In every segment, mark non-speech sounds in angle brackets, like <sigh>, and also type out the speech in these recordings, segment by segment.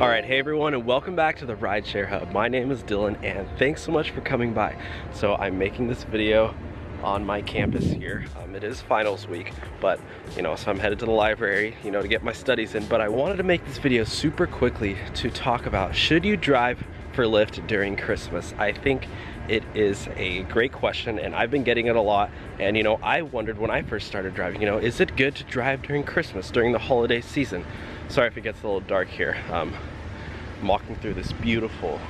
All right, hey everyone, and welcome back to the Rideshare Hub. My name is Dylan, and thanks so much for coming by. So I'm making this video on my campus here. Um, it is finals week, but you know, so I'm headed to the library, you know, to get my studies in. But I wanted to make this video super quickly to talk about should you drive for Lyft during Christmas? I think it is a great question and I've been getting it a lot and you know I wondered when I first started driving you know is it good to drive during Christmas during the holiday season sorry if it gets a little dark here. Um, I'm walking through this beautiful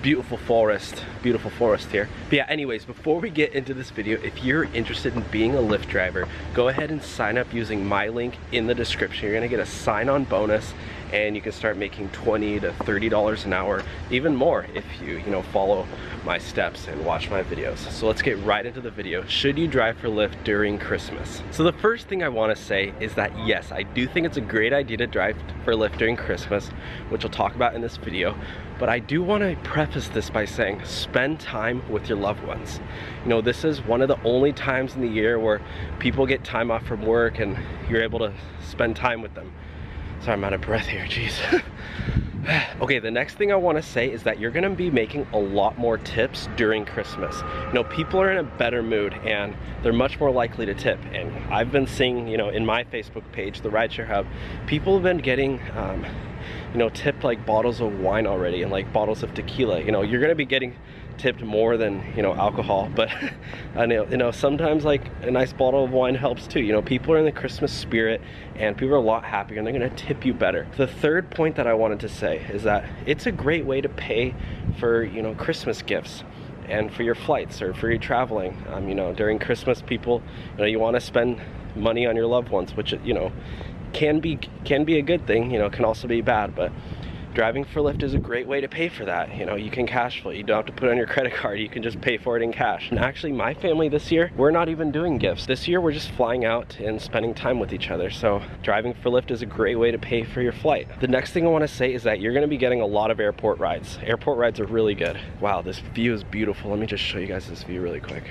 beautiful forest beautiful forest here. But yeah anyways before we get into this video if you're interested in being a Lyft driver go ahead and sign up using my link in the description. You're gonna get a sign-on bonus and you can start making 20 to 30 dollars an hour even more if you you know follow my steps and watch my videos. So let's get right into the video. Should you drive for Lyft during Christmas? So the first thing I want to say is that yes I do think it's a great idea to drive for Lyft during Christmas which I'll talk about in this video but I do want to preface this by saying spend time with your loved ones. You know this is one of the only times in the year where people get time off from work and you're able to spend time with them Sorry, I'm out of breath here, jeez. <sighs> okay, the next thing I wanna say is that you're gonna be making a lot more tips during Christmas. You know, people are in a better mood and they're much more likely to tip. And I've been seeing, you know, in my Facebook page, the Rideshare Hub, people have been getting, um, you know, tipped like bottles of wine already and like bottles of tequila. You know, you're gonna be getting tipped more than you know alcohol <laughs> but I know you know sometimes like a nice bottle of wine helps too you know people are in the Christmas spirit and people are a lot happier and they're gonna tip you better. The third point that I wanted to say is that it's a great way to pay for you know Christmas gifts and for your flights or for your traveling. Um, you know during Christmas people you know you want to spend money on your loved ones which you know can be can be a good thing you know can also be bad but driving for Lyft is a great way to pay for that. You know, you can cash flow. You don't have to put on your <laughs> credit card. You can just pay for it in cash. And actually, my family this year, we're not even doing gifts. This year, we're just flying out and spending time with each other. So driving for Lyft is a great way to pay for your flight. The next thing I want to say is that you're going to be getting a lot of airport rides. Airport rides are really good. Wow, this view is beautiful. Let me just show you guys this view really quick.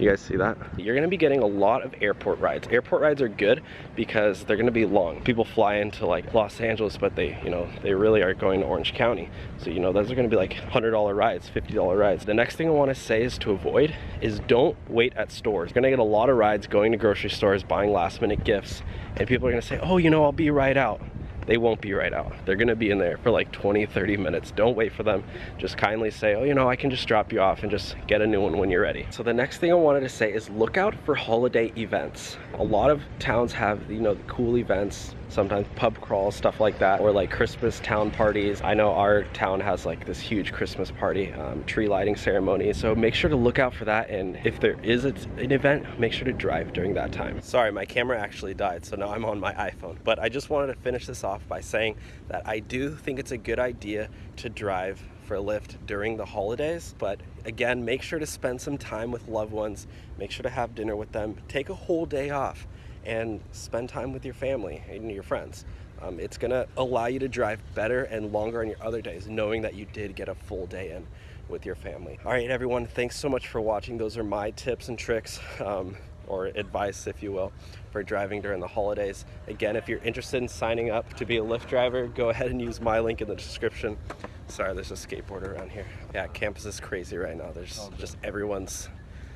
You guys see that? You're gonna be getting a lot of airport rides. Airport rides are good because they're gonna be long. People fly into like Los Angeles, but they, you know, they really are going to Orange County. So, you know, those are gonna be like $100 rides, $50 rides. The next thing I wanna say is to avoid is don't wait at stores. You're gonna get a lot of rides going to grocery stores, buying last minute gifts, and people are gonna say, oh, you know, I'll be right out they won't be right out. They're gonna be in there for like 20, 30 minutes. Don't wait for them. Just kindly say, oh, you know, I can just drop you off and just get a new one when you're ready. So the next thing I wanted to say is look out for holiday events. A lot of towns have, you know, the cool events, sometimes pub crawls, stuff like that, or like Christmas town parties. I know our town has like this huge Christmas party, um, tree lighting ceremony. So make sure to look out for that. And if there is an event, make sure to drive during that time. Sorry, my camera actually died, so now I'm on my iPhone. But I just wanted to finish this off by saying that I do think it's a good idea to drive for Lyft during the holidays. But again, make sure to spend some time with loved ones. Make sure to have dinner with them. Take a whole day off and spend time with your family and your friends. Um, it's gonna allow you to drive better and longer on your other days, knowing that you did get a full day in with your family. All right, everyone, thanks so much for watching. Those are my tips and tricks, <laughs> um, or advice, if you will, for driving during the holidays. Again, if you're interested in signing up to be a Lyft driver, go ahead and use my link in the description. Sorry, there's a skateboarder around here. Yeah, campus is crazy right now. There's just everyone's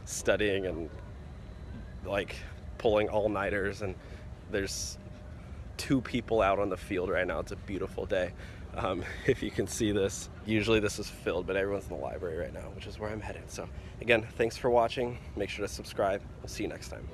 studying and like pulling all-nighters and there's two people out on the field right now. It's a beautiful day. Um, <laughs> if you can see this, usually this is filled, but everyone's in the library right now, which is where I'm headed. So again, thanks for watching. Make sure to subscribe. We'll see you next time.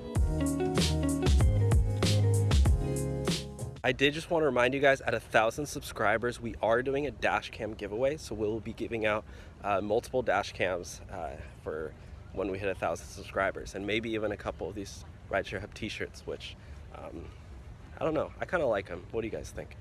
I did just want to remind you guys at a thousand subscribers, we are doing a dash cam giveaway. So we'll be giving out uh, multiple dash cams uh, for when we hit a thousand subscribers and maybe even a couple of these Rideshare Hub t-shirts, which um, I don't know. I kind of like them. What do you guys think?